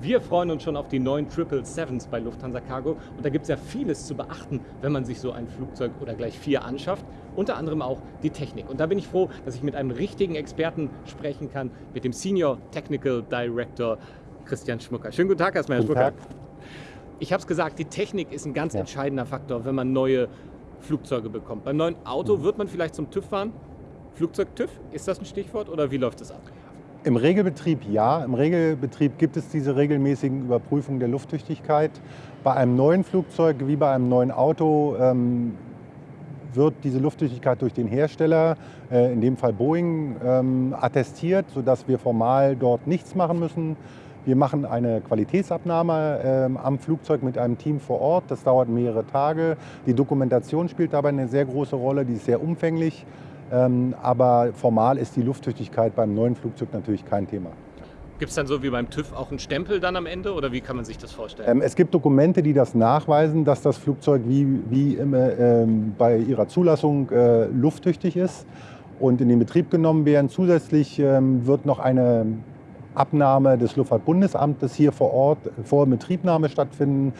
Wir freuen uns schon auf die neuen 777s bei Lufthansa Cargo und da gibt es ja vieles zu beachten, wenn man sich so ein Flugzeug oder gleich vier anschafft, unter anderem auch die Technik. Und da bin ich froh, dass ich mit einem richtigen Experten sprechen kann, mit dem Senior Technical Director Christian Schmucker. Schönen guten Tag erstmal, Herr guten Schmucker. Tag. Ich habe es gesagt, die Technik ist ein ganz Ja. entscheidender Faktor, wenn man neue Flugzeuge bekommt. Beim neuen Auto Mhm. wird man vielleicht zum TÜV fahren. Flugzeug TÜV, ist das ein Stichwort oder wie läuft das ab? Im Regelbetrieb ja. Im Regelbetrieb gibt es diese regelmäßigen Überprüfungen der Lufttüchtigkeit. Bei einem neuen Flugzeug wie bei einem neuen Auto ähm, wird diese Lufttüchtigkeit durch den Hersteller, äh, in dem Fall Boeing, ähm, attestiert, sodass wir formal dort nichts machen müssen. Wir machen eine Qualitätsabnahme ähm, am Flugzeug mit einem Team vor Ort. Das dauert mehrere Tage. Die Dokumentation spielt dabei eine sehr große Rolle, die ist sehr umfänglich. Ähm, aber formal ist die Lufttüchtigkeit beim neuen Flugzeug natürlich kein Thema. Gibt es dann so wie beim TÜV auch einen Stempel dann am Ende oder wie kann man sich das vorstellen? Ähm, es gibt Dokumente, die das nachweisen, dass das Flugzeug wie, wie immer, ähm, bei ihrer Zulassung äh, lufttüchtig ist und in den Betrieb genommen werden. Zusätzlich ähm, wird noch eine Abnahme des Luftfahrtbundesamtes hier vor Ort vor Betriebnahme stattfinden,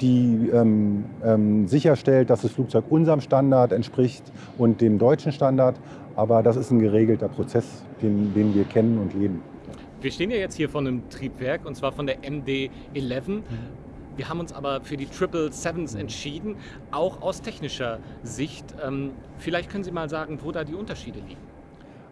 die ähm, ähm, sicherstellt, dass das Flugzeug unserem Standard entspricht und dem deutschen Standard. Aber das ist ein geregelter Prozess, den, den wir kennen und leben. Wir stehen ja jetzt hier vor einem Triebwerk und zwar von der MD-11. Wir haben uns aber für die 777s entschieden, auch aus technischer Sicht. Ähm, vielleicht können Sie mal sagen, wo da die Unterschiede liegen.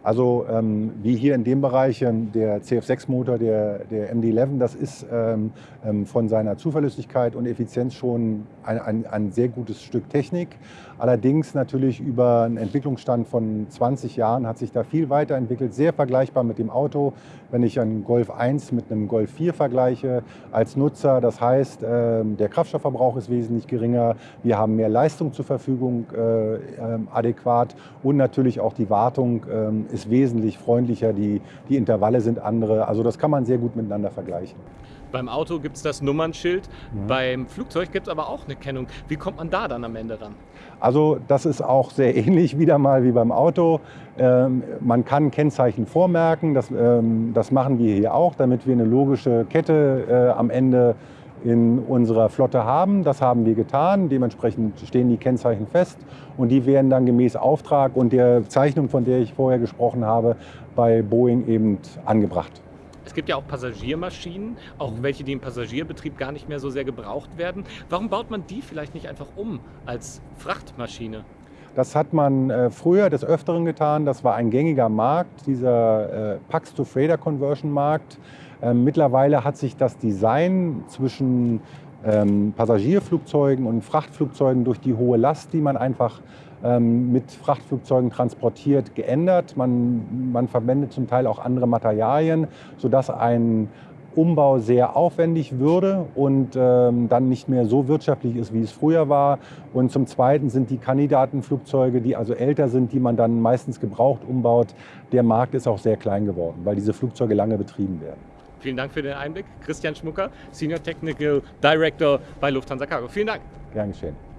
Also ähm, wie hier in dem Bereich ähm, der CF6-Motor, der, der MD-11, das ist ähm, ähm, von seiner Zuverlässigkeit und Effizienz schon ein, ein, ein sehr gutes Stück Technik. Allerdings natürlich über einen Entwicklungsstand von 20 Jahren hat sich da viel weiterentwickelt, sehr vergleichbar mit dem Auto. Wenn ich einen Golf 1 mit einem Golf 4 vergleiche als Nutzer, das heißt, ähm, der Kraftstoffverbrauch ist wesentlich geringer, wir haben mehr Leistung zur Verfügung äh, ähm, adäquat und natürlich auch die Wartung ähm, ist wesentlich freundlicher, die, die Intervalle sind andere. Also das kann man sehr gut miteinander vergleichen. Beim Auto gibt es das Nummernschild, Mhm. beim Flugzeug gibt es aber auch eine Kennung. Wie kommt man da dann am Ende ran? Also das ist auch sehr ähnlich wieder mal wie beim Auto. Ähm, man kann Kennzeichen vormerken, das, ähm, das machen wir hier auch, damit wir eine logische Kette äh, am Ende in unserer Flotte haben. Das haben wir getan. Dementsprechend stehen die Kennzeichen fest und die werden dann gemäß Auftrag und der Zeichnung, von der ich vorher gesprochen habe, bei Boeing eben angebracht. Es gibt ja auch Passagiermaschinen, auch Mhm. welche, die im Passagierbetrieb gar nicht mehr so sehr gebraucht werden. Warum baut man die vielleicht nicht einfach um als Frachtmaschine? Das hat man äh, früher des Öfteren getan. Das war ein gängiger Markt, dieser äh, Pax-to-Freighter-Conversion-Markt. Ähm, mittlerweile hat sich das Design zwischen ähm, Passagierflugzeugen und Frachtflugzeugen durch die hohe Last, die man einfach ähm, mit Frachtflugzeugen transportiert, geändert. Man, man verwendet zum Teil auch andere Materialien, sodass ein Umbau sehr aufwendig würde und ähm, dann nicht mehr so wirtschaftlich ist, wie es früher war. Und zum Zweiten sind die Kandidatenflugzeuge, die also älter sind, die man dann meistens gebraucht umbaut. Der Markt ist auch sehr klein geworden, weil diese Flugzeuge lange betrieben werden. Vielen Dank für den Einblick. Christian Schmucker, Senior Technical Director bei Lufthansa Cargo. Vielen Dank. Gern geschehen.